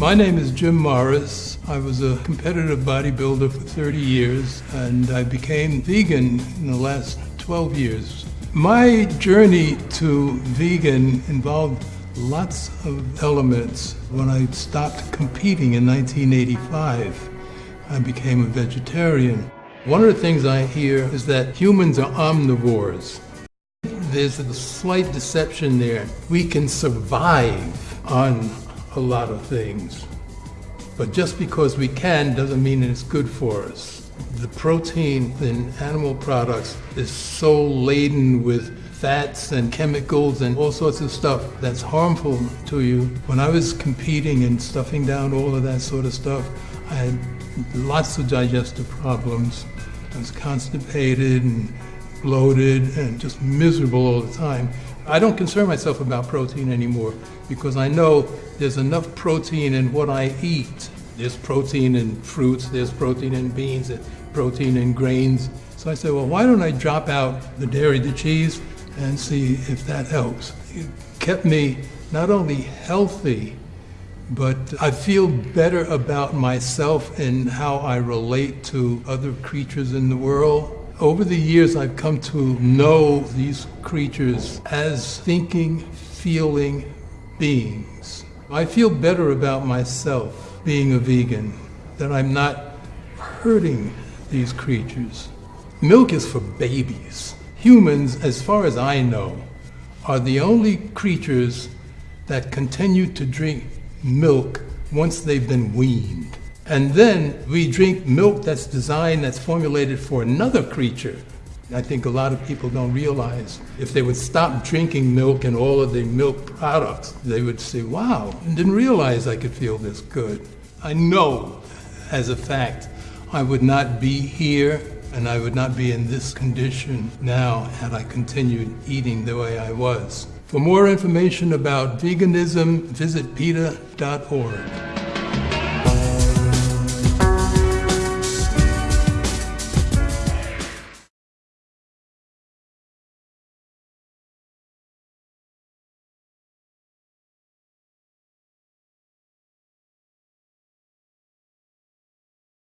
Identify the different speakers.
Speaker 1: My name is Jim Morris. I was a competitive bodybuilder for 30 years and I became vegan in the last 12 years. My journey to vegan involved lots of elements. When I stopped competing in 1985, I became a vegetarian. One of the things I hear is that humans are omnivores. There's a slight deception there. We can survive on a lot of things. But just because we can doesn't mean it's good for us. The protein in animal products is so laden with fats and chemicals and all sorts of stuff that's harmful to you. When I was competing and stuffing down all of that sort of stuff, I had lots of digestive problems. I was constipated and bloated and just miserable all the time. I don't concern myself about protein anymore because I know there's enough protein in what I eat. There's protein in fruits, there's protein in beans, there's protein in grains. So I said, well, why don't I drop out the dairy, the cheese, and see if that helps. It kept me not only healthy, but I feel better about myself and how I relate to other creatures in the world. Over the years, I've come to know these creatures as thinking, feeling beings. I feel better about myself being a vegan, that I'm not hurting these creatures. Milk is for babies. Humans, as far as I know, are the only creatures that continue to drink milk once they've been weaned. And then we drink milk that's designed, that's formulated for another creature. I think a lot of people don't realize if they would stop drinking milk and all of the milk products, they would say, wow, I didn't realize I could feel this good. I know as a fact I would not be here and I would not be in this condition now had I continued eating the way I was. For more information about veganism, visit PETA.org.